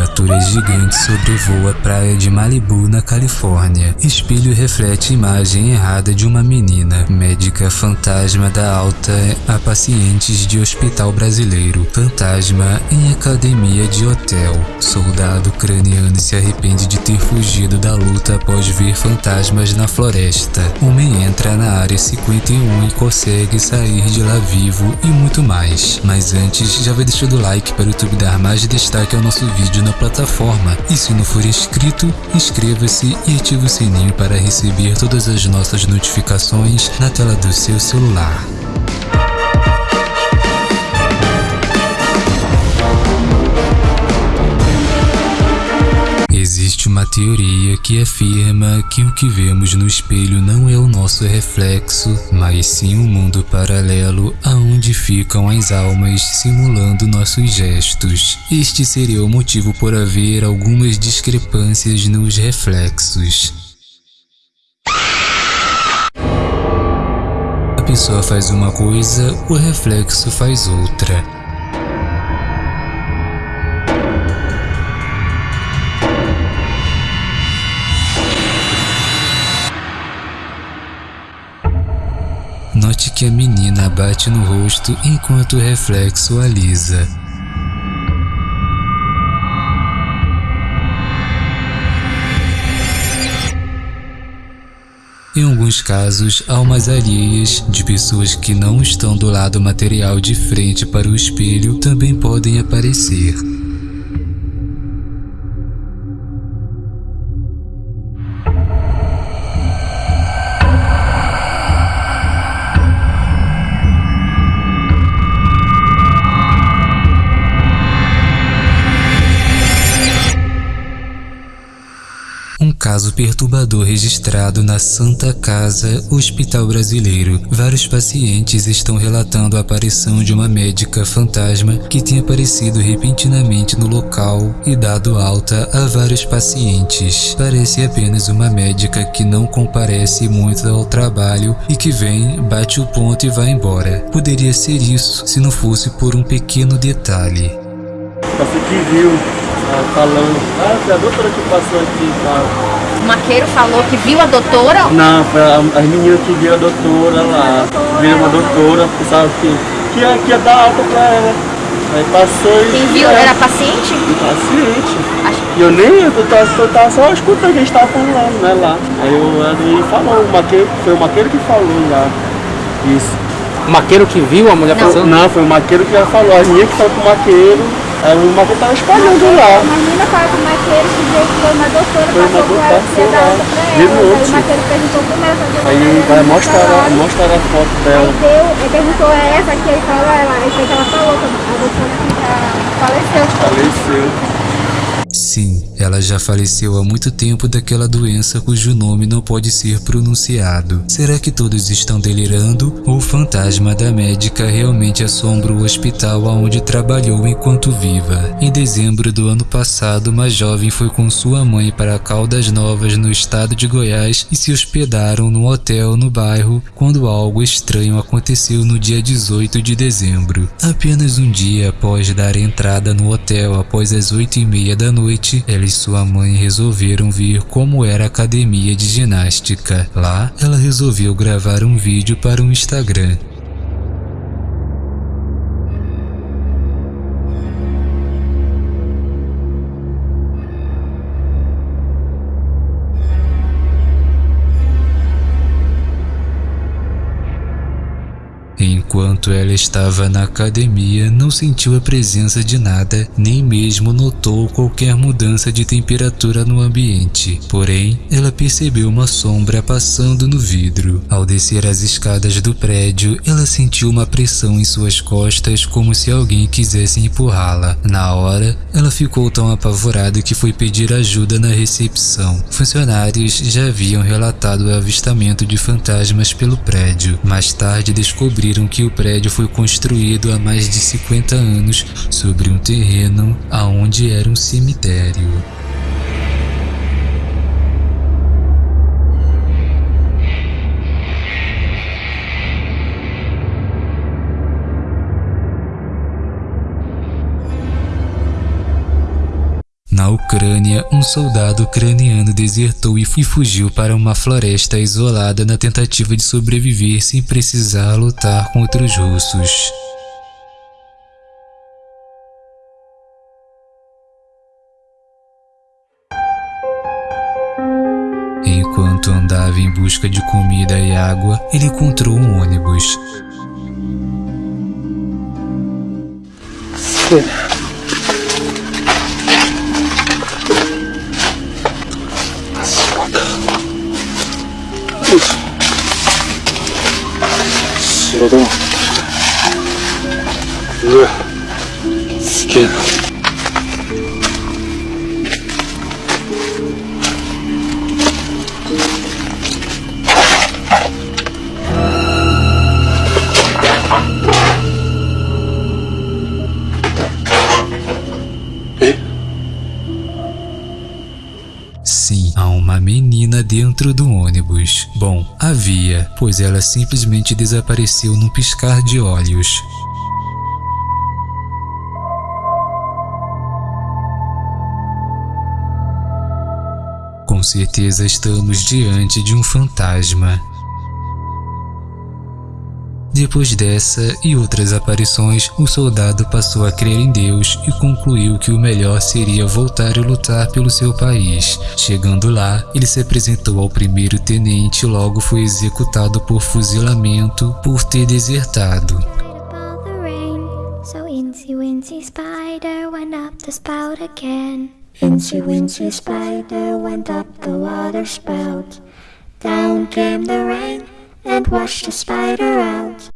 criatura gigante sobrevoa a praia de Malibu, na Califórnia. Espelho reflete imagem errada de uma menina. Médica fantasma dá alta a pacientes de hospital brasileiro. Fantasma em academia de hotel. Soldado craniano se arrepende de ter fugido da luta após ver fantasmas na floresta. Homem entra na área 51 e consegue sair de lá vivo e muito mais. Mas antes, já vai deixando o like para o YouTube dar mais destaque ao nosso vídeo na plataforma. E se não for inscrito, inscreva-se e ative o sininho para receber todas as nossas notificações na tela do seu celular. Uma teoria que afirma que o que vemos no espelho não é o nosso reflexo, mas sim um mundo paralelo aonde ficam as almas simulando nossos gestos. Este seria o motivo por haver algumas discrepâncias nos reflexos. A pessoa faz uma coisa, o reflexo faz outra. Que a menina bate no rosto enquanto o reflexo alisa. Em alguns casos, almas alheias de pessoas que não estão do lado material de frente para o espelho também podem aparecer. Um caso perturbador registrado na Santa Casa Hospital Brasileiro. Vários pacientes estão relatando a aparição de uma médica fantasma que tem aparecido repentinamente no local e dado alta a vários pacientes. Parece apenas uma médica que não comparece muito ao trabalho e que vem, bate o ponto e vai embora. Poderia ser isso se não fosse por um pequeno detalhe. Você que viu ah, falando, ah, foi a doutora que passou aqui e tal. O maqueiro falou que viu a doutora? Não, foi a, as meninas que viu a doutora lá. Viram uma doutora, pensava que, que, ia, que ia dar alta pra ela. Aí passou e. Quem viu era paciente? Paciente. Acho... E eu nem, eu tava, eu tava só escutando o que a gente tava falando, né, lá. Aí o Edwin falou, o maqueiro, foi o maqueiro que falou lá. Isso. O maqueiro que viu a mulher Não, passando? não, foi o maqueiro que já falou, as minhas que estavam com o maqueiro. Aí o maqueiro tava espalhando lá. A menina fala com o maqueiro que veio que foi uma doutora, Foi uma passou com ela, que doutora, alta pra ela. Aí o maqueiro perguntou como ela fazia Aí vai mostrar, mostrar a foto dela. Aí deu, ele perguntou a essa que ele falou, ela, aí foi que ela falou, que a doutora que já faleceu. Faleceu. Sim, ela já faleceu há muito tempo daquela doença cujo nome não pode ser pronunciado. Será que todos estão delirando? Ou o fantasma da médica realmente assombra o hospital onde trabalhou enquanto viva? Em dezembro do ano passado, uma jovem foi com sua mãe para Caldas Novas, no estado de Goiás, e se hospedaram num hotel no bairro quando algo estranho aconteceu no dia 18 de dezembro. Apenas um dia após dar entrada no hotel após as 8 e meia da noite, ela e sua mãe resolveram ver como era a academia de ginástica. Lá, ela resolveu gravar um vídeo para o Instagram. Enquanto ela estava na academia, não sentiu a presença de nada, nem mesmo notou qualquer mudança de temperatura no ambiente. Porém, ela percebeu uma sombra passando no vidro. Ao descer as escadas do prédio, ela sentiu uma pressão em suas costas como se alguém quisesse empurrá-la. Na hora, ela ficou tão apavorada que foi pedir ajuda na recepção. Funcionários já haviam relatado o avistamento de fantasmas pelo prédio. Mais tarde descobriram que o prédio foi construído há mais de 50 anos sobre um terreno aonde era um cemitério. Ucrânia, um soldado ucraniano desertou e fugiu para uma floresta isolada na tentativa de sobreviver sem precisar lutar contra os russos. Enquanto andava em busca de comida e água, ele encontrou um ônibus. うわ。すげえな。Dentro do ônibus. Bom, havia, pois ela simplesmente desapareceu num piscar de olhos. Com certeza estamos diante de um fantasma. Depois dessa e outras aparições, o soldado passou a crer em Deus e concluiu que o melhor seria voltar e lutar pelo seu país. Chegando lá, ele se apresentou ao primeiro tenente e logo foi executado por fuzilamento por ter desertado. Down came the rain and washed the spider out.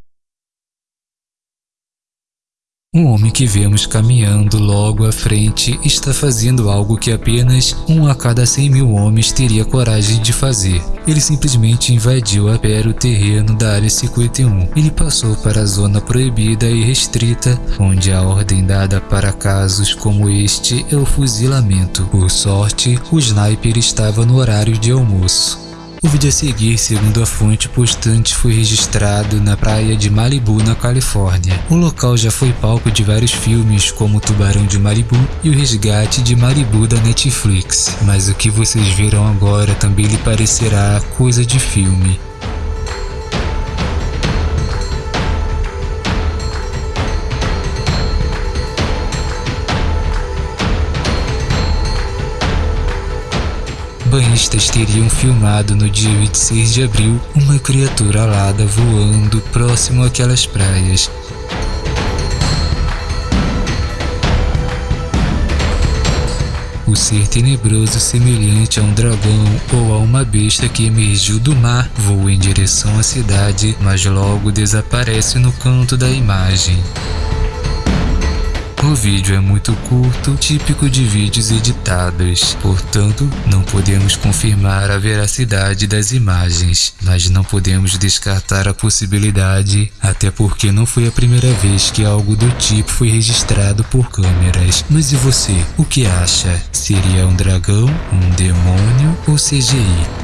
Um homem que vemos caminhando logo à frente está fazendo algo que apenas um a cada 100 mil homens teria coragem de fazer. Ele simplesmente invadiu a pé o terreno da Área 51. Ele passou para a zona proibida e restrita, onde a ordem dada para casos como este é o fuzilamento. Por sorte, o sniper estava no horário de almoço. O vídeo a seguir, segundo a fonte postante, foi registrado na praia de Malibu, na Califórnia. O local já foi palco de vários filmes, como Tubarão de Malibu e O Resgate de Malibu da Netflix. Mas o que vocês viram agora também lhe parecerá coisa de filme. Banhistas teriam filmado no dia 26 de abril uma criatura alada voando próximo àquelas praias. O ser tenebroso semelhante a um dragão ou a uma besta que emergiu do mar voa em direção à cidade, mas logo desaparece no canto da imagem. O vídeo é muito curto, típico de vídeos editados, portanto, não podemos confirmar a veracidade das imagens, mas não podemos descartar a possibilidade, até porque não foi a primeira vez que algo do tipo foi registrado por câmeras. Mas e você? O que acha? Seria um dragão, um demônio ou CGI?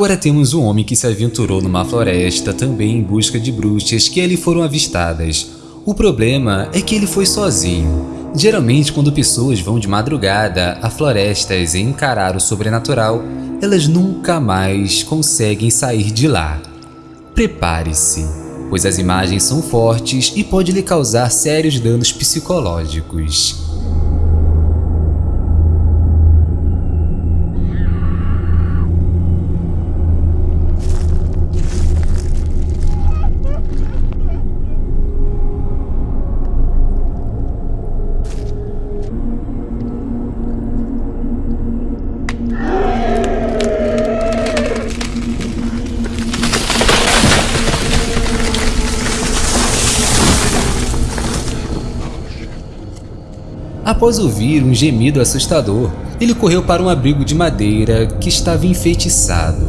Agora temos um homem que se aventurou numa floresta também em busca de bruxas que ali foram avistadas. O problema é que ele foi sozinho. Geralmente quando pessoas vão de madrugada a florestas e encarar o sobrenatural, elas nunca mais conseguem sair de lá. Prepare-se, pois as imagens são fortes e pode lhe causar sérios danos psicológicos. Após ouvir um gemido assustador, ele correu para um abrigo de madeira que estava enfeitiçado.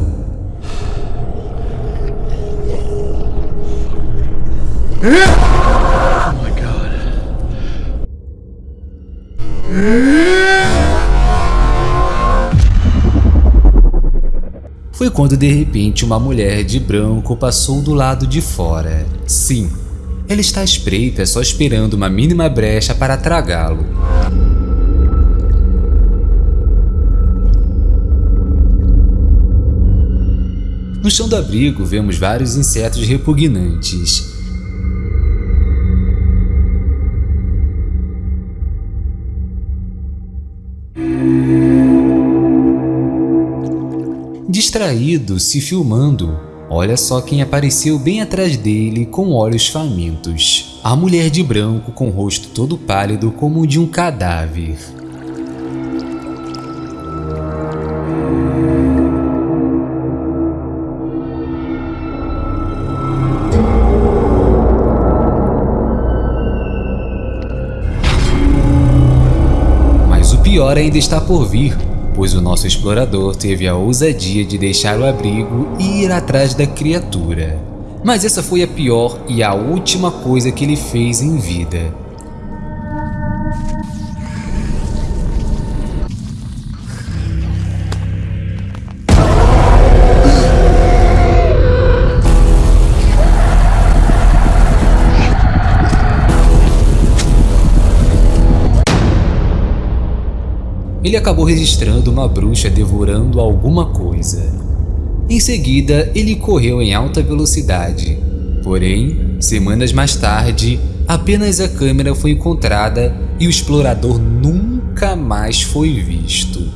Foi quando de repente uma mulher de branco passou do lado de fora. Sim, ela está à espreita só esperando uma mínima brecha para tragá-lo. No chão do abrigo vemos vários insetos repugnantes. Distraído, se filmando, olha só quem apareceu bem atrás dele com olhos famintos. A mulher de branco com o rosto todo pálido como o de um cadáver. Mas o pior ainda está por vir, pois o nosso explorador teve a ousadia de deixar o abrigo e ir atrás da criatura. Mas essa foi a pior e a última coisa que ele fez em vida. Ele acabou registrando uma bruxa devorando alguma coisa. Em seguida, ele correu em alta velocidade. Porém, semanas mais tarde, apenas a câmera foi encontrada e o explorador nunca mais foi visto.